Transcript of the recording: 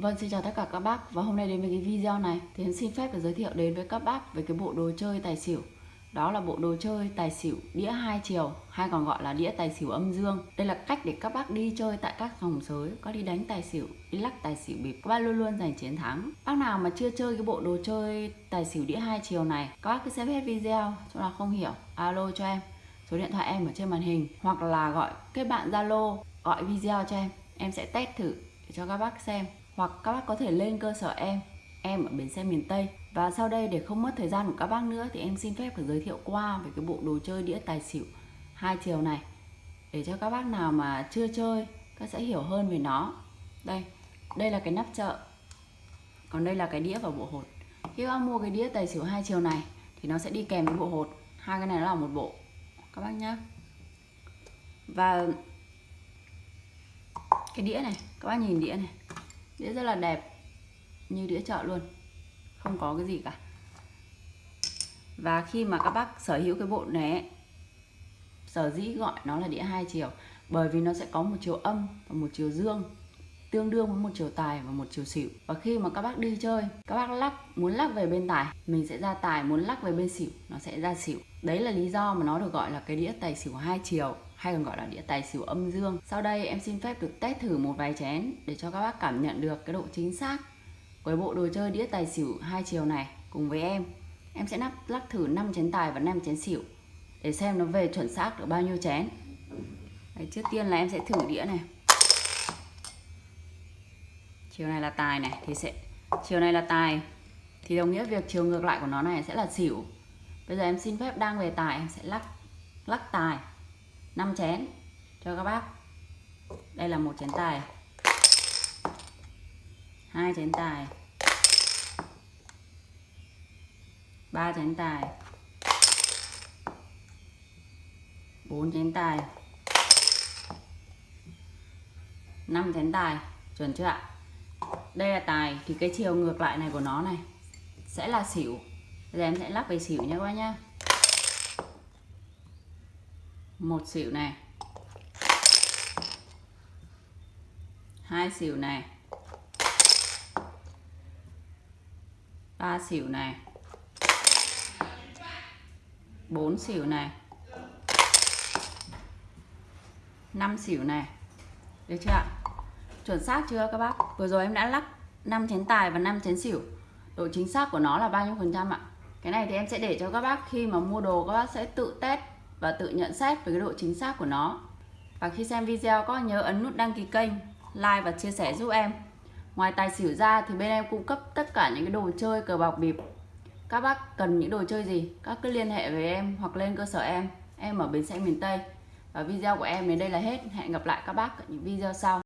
Vâng, xin chào tất cả các bác. Và hôm nay đến với cái video này Thì em xin phép được giới thiệu đến với các bác Về cái bộ đồ chơi tài xỉu. Đó là bộ đồ chơi tài xỉu đĩa hai chiều Hay còn gọi là đĩa tài xỉu âm dương. Đây là cách để các bác đi chơi tại các phòng sới Có đi đánh tài xỉu, đi lắc tài xỉu bịp. Các bác luôn luôn giành chiến thắng. Bác nào mà chưa chơi cái bộ đồ chơi tài xỉu đĩa hai chiều này Các bác cứ xem hết video Chỗ nào không hiểu, alo cho em. Số điện thoại em ở trên màn hình Hoặc là gọi kết bạn Zalo Gọi video cho em. Em sẽ test thử để cho các bác xem hoặc các bác có thể lên cơ sở em em ở bến xe miền Tây. Và sau đây để không mất thời gian của các bác nữa thì em xin phép phải giới thiệu qua về cái bộ đồ chơi đĩa tài xỉu hai chiều này. Để cho các bác nào mà chưa chơi, các sẽ hiểu hơn về nó. Đây đây là cái nắp chợ. Còn đây là cái đĩa và bộ hột. Khi các bác mua cái đĩa tài xỉu hai chiều này thì nó sẽ đi kèm với bộ hột. Hai cái này nó là một bộ. Các bác nhá. Và cái đĩa này, các bác nhìn đĩa này đĩa rất là đẹp như đĩa chợ luôn không có cái gì cả. Và khi mà các bác sở hữu cái bộ này ấy, sở dĩ gọi nó là đĩa hai chiều bởi vì nó sẽ có một chiều âm và một chiều dương tương đương với một chiều tài và một chiều xỉu. Và khi mà các bác đi chơi các bác lắc muốn lắc về bên tài mình sẽ ra tài muốn lắc về bên xỉu nó sẽ ra xỉu. Đấy là lý do mà nó được gọi là cái đĩa tài xỉu hai chiều hay còn gọi là đĩa tài xỉu âm dương. Sau đây em xin phép được test thử một vài chén để cho các bác cảm nhận được cái độ chính xác của bộ đồ chơi đĩa tài xỉu hai chiều này cùng với em. Em sẽ lắc lắc thử 5 chén tài và 5 chén xỉu để xem nó về chuẩn xác được bao nhiêu chén. Đấy, trước tiên là em sẽ thử đĩa này chiều này là tài này, thì sẽ chiều này là tài. Thì đồng nghĩa việc chiều ngược lại của nó này sẽ là xỉu. Bây giờ em xin phép đang về tài, em sẽ lắc lắc tài. 5 chén cho các bác. Đây là một chén tài. Hai chén tài. Ba chén tài. Bốn chén tài. Năm chén tài. Chuẩn chưa ạ? Đây là tài thì cái chiều ngược lại này của nó này sẽ là xỉu. Giờ em sẽ lắc về xỉu nha các bác nhá. Một xỉu này. Hai xỉu này. Ba xỉu này. Bốn xỉu này. Năm xỉu này. Được chưa ạ? Chuẩn xác chưa các bác? Vừa rồi em đã lắc 5 chén tài và 5 chén xỉu. Độ chính xác của nó là bao nhiêu phần trăm ạ? Cái này thì em sẽ để cho các bác khi mà mua đồ, các bác sẽ tự test và tự nhận xét về cái độ chính xác của nó. Và khi xem video có nhớ ấn nút đăng ký kênh, like và chia sẻ giúp em. Ngoài tài xỉu ra thì bên em cung cấp tất cả những cái đồ chơi cờ bạc bịp. Các bác cần những đồ chơi gì? Các cứ liên hệ với em hoặc lên cơ sở em. Em ở bến xe miền Tây. Và video của em đến đây là hết. Hẹn gặp lại các bác ở những video sau.